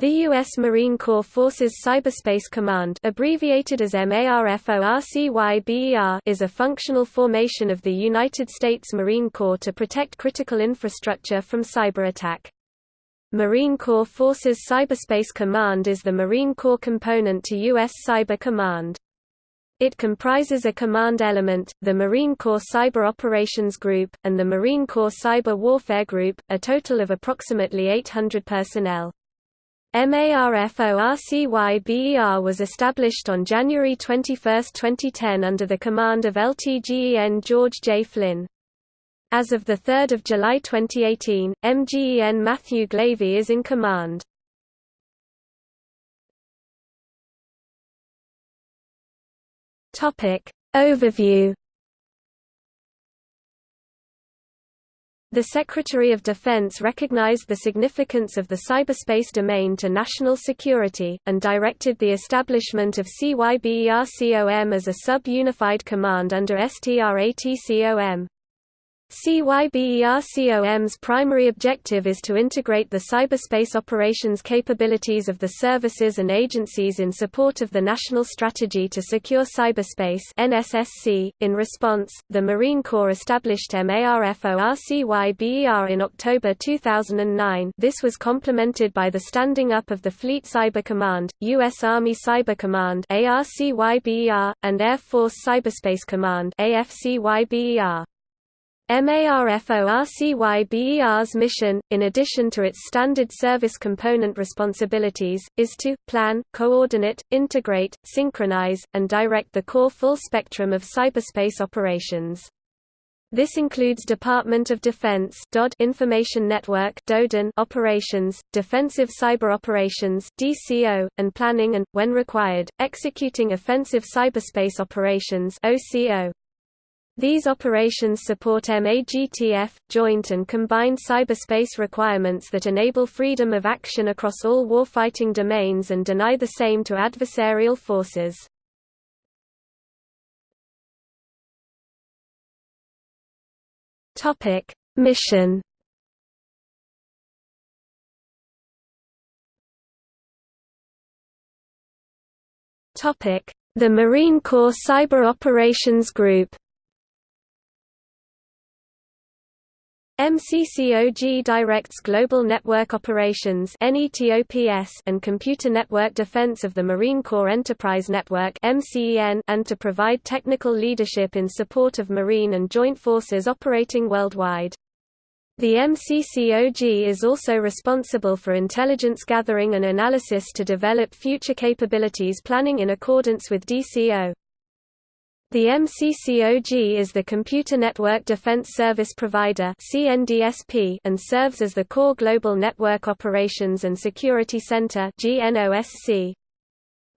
The U.S. Marine Corps Forces Cyberspace Command abbreviated as MARFORCYBER is a functional formation of the United States Marine Corps to protect critical infrastructure from cyber attack. Marine Corps Forces Cyberspace Command is the Marine Corps component to U.S. Cyber Command. It comprises a command element, the Marine Corps Cyber Operations Group, and the Marine Corps Cyber Warfare Group, a total of approximately 800 personnel. MARFORCYBER was established on January 21, 2010 under the command of LTGEN George J. Flynn. As of 3 July 2018, MGEN Matthew Glavy is in command. Overview The Secretary of Defense recognized the significance of the cyberspace domain to national security, and directed the establishment of CYBERCOM as a sub-unified command under STRATCOM. CYBERCOM's primary objective is to integrate the cyberspace operations capabilities of the services and agencies in support of the National Strategy to Secure Cyberspace NSSC. .In response, the Marine Corps established MARFORCYBER in October 2009 this was complemented by the standing up of the Fleet Cyber Command, U.S. Army Cyber Command ARCYBER, and Air Force Cyberspace Command AFCYBER. MARFORCYBER's mission, in addition to its standard service component responsibilities, is to, plan, coordinate, integrate, synchronize, and direct the core full spectrum of cyberspace operations. This includes Department of Defense DoD Information Network DoDIN operations, defensive cyber operations DCO, and planning and, when required, executing offensive cyberspace operations OCO. These operations support MAGTF, joint and combined cyberspace requirements that enable freedom of action across all warfighting domains and deny the same to adversarial forces. Mission The Marine Corps Cyber Operations Group MCCOG directs global network operations and computer network defense of the Marine Corps Enterprise Network and to provide technical leadership in support of Marine and Joint Forces operating worldwide. The MCCOG is also responsible for intelligence gathering and analysis to develop future capabilities planning in accordance with DCO. The MCCOG is the Computer Network Defense Service Provider and serves as the core Global Network Operations and Security Center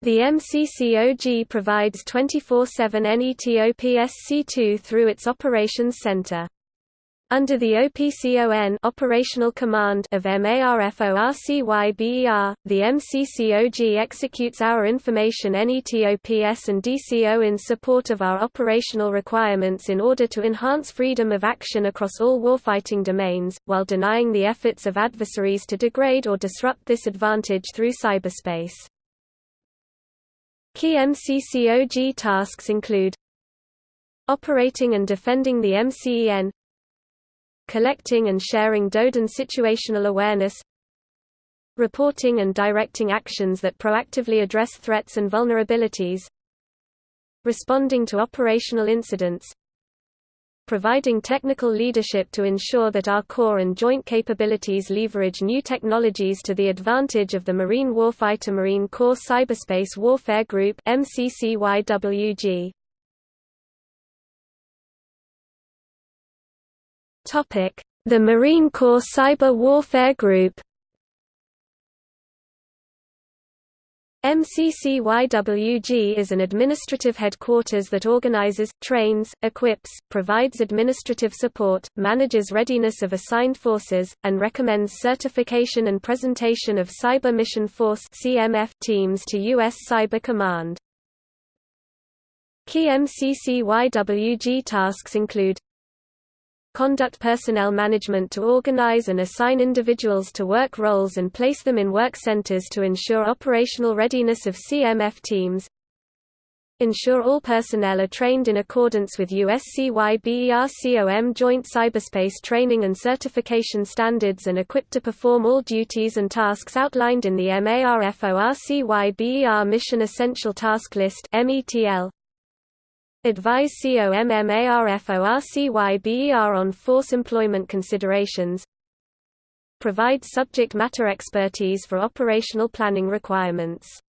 The MCCOG provides 24-7 NETOPSC2 through its Operations Center. Under the OPCON operational command of MARFORCYBER, the MCCOG executes our information NETOPS and DCO in support of our operational requirements in order to enhance freedom of action across all warfighting domains, while denying the efforts of adversaries to degrade or disrupt this advantage through cyberspace. Key MCCOG tasks include operating and defending the MCEN collecting and sharing DoDIN situational awareness reporting and directing actions that proactively address threats and vulnerabilities responding to operational incidents providing technical leadership to ensure that our core and joint capabilities leverage new technologies to the advantage of the Marine Warfighter Marine Corps Cyberspace Warfare Group MCCYWG. The Marine Corps Cyber Warfare Group MCCYWG is an administrative headquarters that organizes, trains, equips, provides administrative support, manages readiness of assigned forces, and recommends certification and presentation of Cyber Mission Force teams to U.S. Cyber Command. Key MCCYWG tasks include conduct personnel management to organize and assign individuals to work roles and place them in work centers to ensure operational readiness of CMF teams, ensure all personnel are trained in accordance with USCYBERCOM joint cyberspace training and certification standards and equipped to perform all duties and tasks outlined in the MARFORCYBER Mission Essential Task List METL. Advise COMMARFORCYBER on force employment considerations. Provide subject matter expertise for operational planning requirements